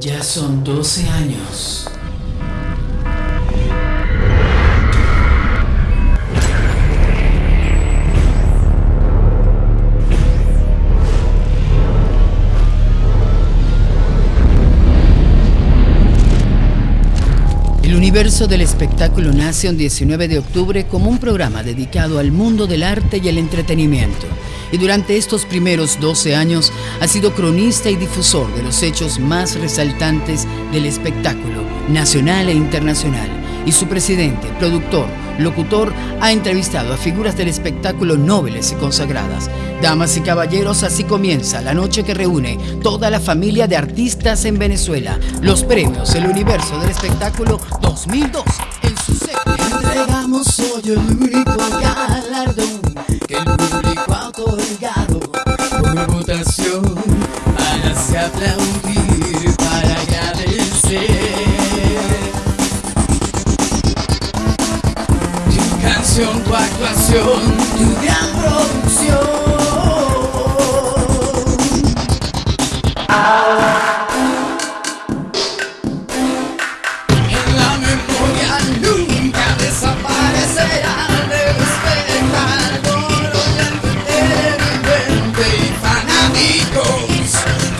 Ya son 12 años. El universo del espectáculo nace un 19 de octubre como un programa dedicado al mundo del arte y el entretenimiento. Y durante estos primeros 12 años ha sido cronista y difusor de los hechos más resaltantes del espectáculo nacional e internacional. Y su presidente, productor, locutor, ha entrevistado a figuras del espectáculo nobles y consagradas. Damas y caballeros, así comienza la noche que reúne toda la familia de artistas en Venezuela. Los premios El Universo del Espectáculo 2002 en su sede. Entregamos hoy el único galardón otorgado por votación para se aplaudir, para agradecer. Tu canción, tu actuación, tu gran producción.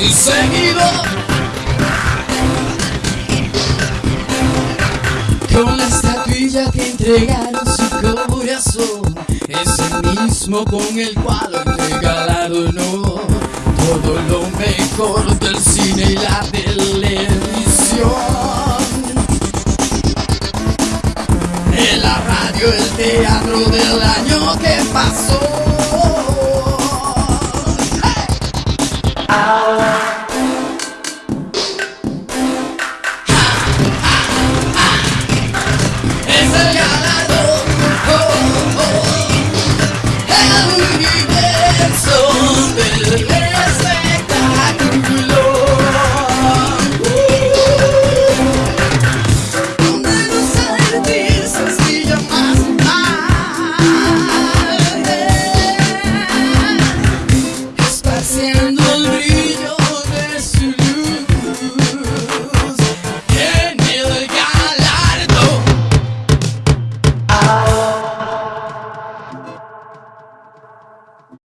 Y seguidores. Con la estatuilla que entregaron su corazón Es el mismo con el cual entrega la honor Todo lo mejor del cine y la televisión. En la radio, el teatro del año que pasó Es el galardón